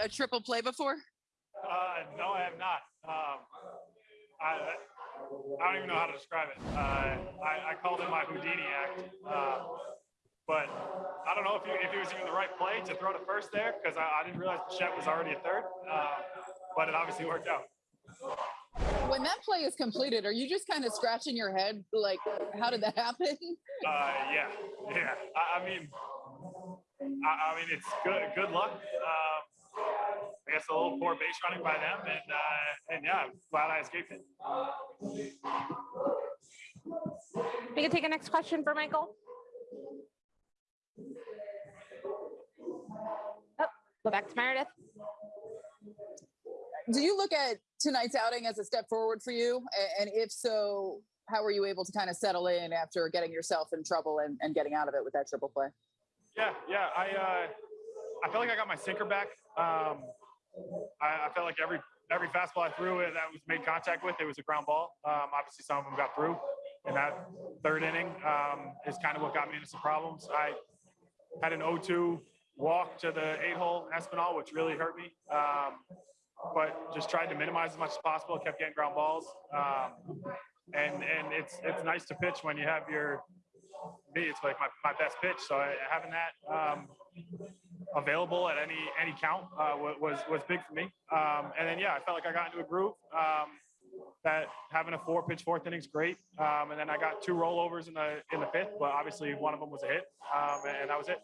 a, a triple play before? Uh, no, I have not. Um, I, I don't even know how to describe it. Uh, I, I called it my Houdini act. Uh, but I don't know if, he, if was even the right play to throw to first there because I, I didn't realize Chet was already a third. Uh, but it obviously worked out. When that play is completed, are you just kind of scratching your head like, how did that happen? Uh, yeah, yeah. I, I mean, I, I mean, it's good. Good luck. Um, I guess a little poor base running by them, and uh, and yeah, glad I escaped it. We can take a next question for Michael. Oh, go back to Meredith. Do you look at tonight's outing as a step forward for you? And if so, how were you able to kind of settle in after getting yourself in trouble and, and getting out of it with that triple play? Yeah, yeah. I uh, I felt like I got my sinker back. Um, I, I felt like every every fastball I threw it that was made contact with, it was a ground ball. Um, obviously, some of them got through. And that third inning um, is kind of what got me into some problems. I had an 0-2 walk to the eight-hole Espinal, which really hurt me. Um, but just tried to minimize as much as possible. Kept getting ground balls. Um, and and it's it's nice to pitch when you have your me. It's like my, my best pitch. So I, having that um, available at any any count uh, was was big for me. Um, and then yeah, I felt like I got into a groove. Um, that having a four pitch fourth inning is great. Um, and then I got two rollovers in the in the fifth, but obviously one of them was a hit, um, and that was it.